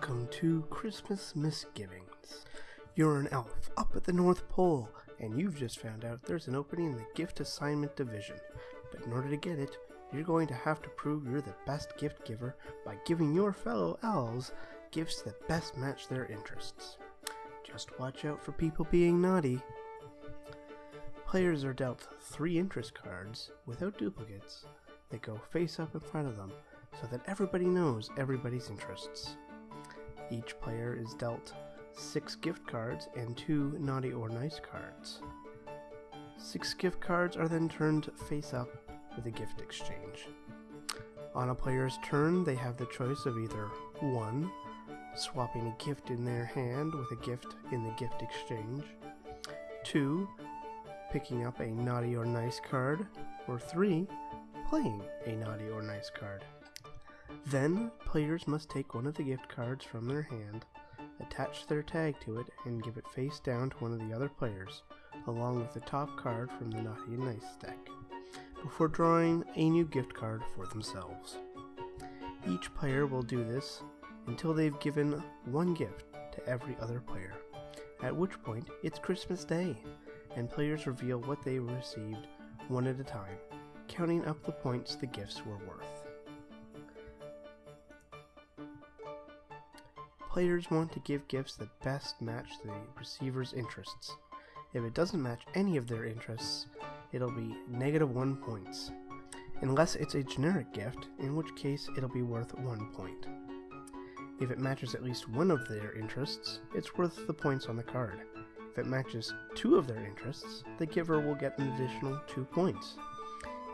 Welcome to Christmas Misgivings. You're an elf up at the North Pole, and you've just found out there's an opening in the gift assignment division. But in order to get it, you're going to have to prove you're the best gift giver by giving your fellow elves gifts that best match their interests. Just watch out for people being naughty. Players are dealt three interest cards without duplicates that go face up in front of them so that everybody knows everybody's interests. Each player is dealt six gift cards and two naughty or nice cards. Six gift cards are then turned face up with a gift exchange. On a player's turn, they have the choice of either 1. Swapping a gift in their hand with a gift in the gift exchange, 2. Picking up a naughty or nice card, or 3. Playing a naughty or nice card. Then, players must take one of the gift cards from their hand, attach their tag to it, and give it face down to one of the other players, along with the top card from the Naughty and Nice deck, before drawing a new gift card for themselves. Each player will do this until they've given one gift to every other player, at which point it's Christmas Day, and players reveal what they received one at a time, counting up the points the gifts were worth. Players want to give gifts that best match the receiver's interests. If it doesn't match any of their interests, it'll be negative one points. Unless it's a generic gift, in which case it'll be worth one point. If it matches at least one of their interests, it's worth the points on the card. If it matches two of their interests, the giver will get an additional two points.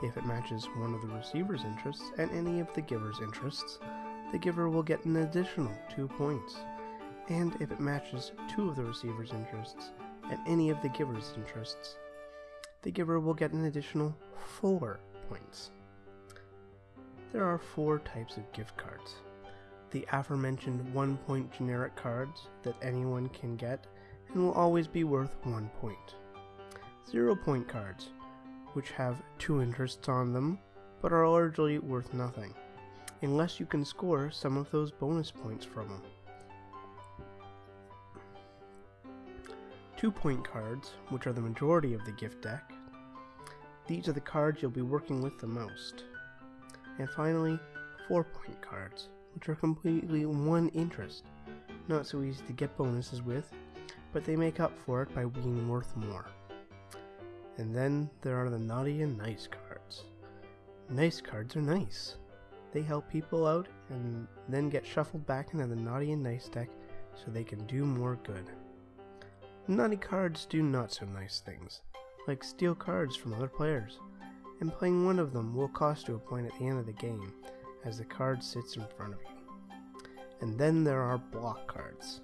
If it matches one of the receiver's interests and any of the giver's interests, the giver will get an additional two points. And if it matches two of the receiver's interests and any of the giver's interests, the giver will get an additional four points. There are four types of gift cards. The aforementioned one point generic cards that anyone can get and will always be worth one point. Zero point cards, which have two interests on them but are largely worth nothing unless you can score some of those bonus points from them. Two point cards, which are the majority of the gift deck. These are the cards you'll be working with the most. And finally, four point cards, which are completely one interest. Not so easy to get bonuses with, but they make up for it by being worth more. And then there are the naughty and nice cards. Nice cards are nice. They help people out and then get shuffled back into the naughty and nice deck so they can do more good. Naughty cards do not so nice things, like steal cards from other players, and playing one of them will cost you a point at the end of the game, as the card sits in front of you. And then there are block cards.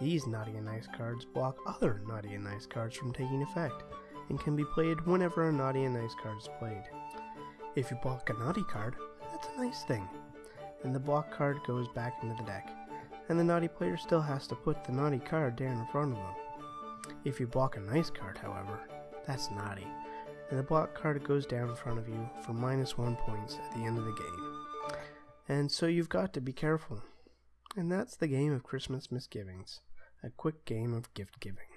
These naughty and nice cards block other naughty and nice cards from taking effect, and can be played whenever a naughty and nice card is played. If you block a naughty card, that's a nice thing. And the block card goes back into the deck, and the naughty player still has to put the naughty card down in front of them. If you block a nice card, however, that's naughty, and the block card goes down in front of you for minus one points at the end of the game. And so you've got to be careful. And that's the game of Christmas misgivings, a quick game of gift giving.